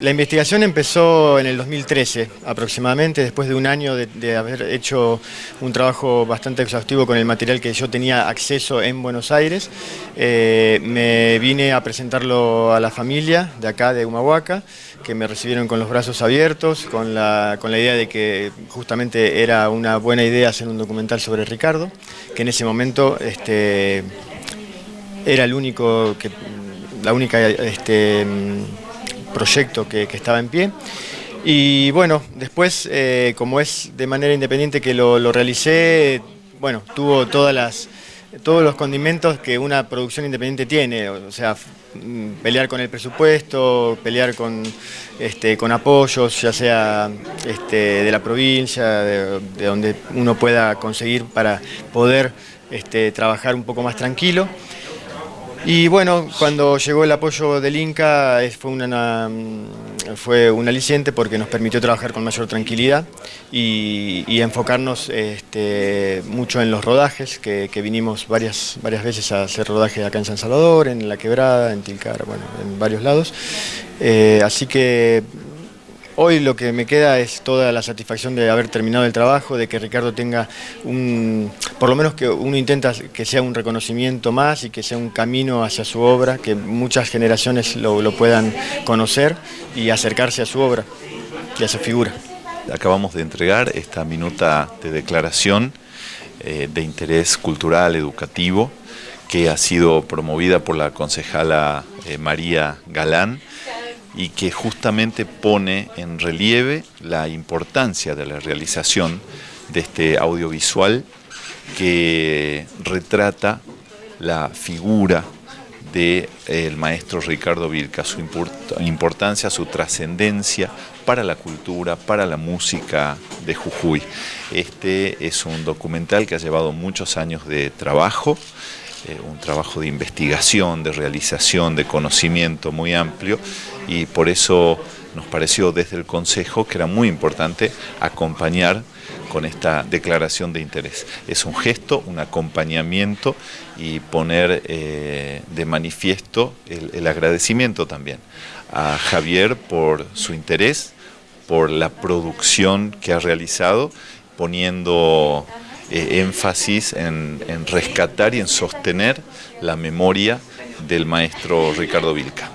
La investigación empezó en el 2013 aproximadamente, después de un año de, haber hecho un trabajo bastante exhaustivo con el material que yo tenía acceso en Buenos Aires. Eh, me vine a presentarlo a la familia de acá de Humahuaca, que me recibieron con los brazos abiertos, con la, con la idea de que justamente era una buena idea hacer un documental sobre Ricardo, que en ese momento este, era el único que, la única este, proyecto que, estaba en pie. Y bueno, después, eh, como es de manera independiente que lo, realicé, bueno, tuvo todas las, todos los condimentos que una producción independiente tiene, o sea, mm, pelear con el presupuesto, pelear con, este, con apoyos, ya sea este, de la provincia, de, donde uno pueda conseguir para poder este, trabajar un poco más tranquilo. Y bueno, cuando llegó el apoyo del Inca fue, mm, fue un aliciente porque nos permitió trabajar con mayor tranquilidad y, enfocarnos este, mucho en los rodajes, que, vinimos varias, varias veces a hacer rodajes acá en San Salvador, en La Quebrada, en Tilcara, bueno, en varios lados. Eh, así que Hoy lo que me queda es toda la satisfacción de haber terminado el trabajo, de que Ricardo tenga un, por lo menos que uno intenta que sea un reconocimiento más y que sea un camino hacia su obra, que muchas generaciones lo, puedan conocer y acercarse a su obra y a su figura. Acabamos de entregar esta minuta de declaración eh, de interés cultural, educativo, que ha sido promovida por la concejala eh, María Galán, y que justamente pone en relieve la importancia de la realización de este audiovisual que retrata la figura del maestro Ricardo Vilca, su importancia, su trascendencia para la cultura, para la música de Jujuy. Este es un documental que ha llevado muchos años de trabajo, eh, un trabajo de investigación, de realización, de conocimiento muy amplio y por eso nos pareció desde el Consejo que era muy importante acompañar con esta declaración de interés. Es un gesto, un acompañamiento y poner eh, de manifiesto el agradecimiento también a Javier por su interés, por la producción que ha realizado, poniendo eh, énfasis en, en rescatar y en sostener la memoria del maestro Ricardo Vilca.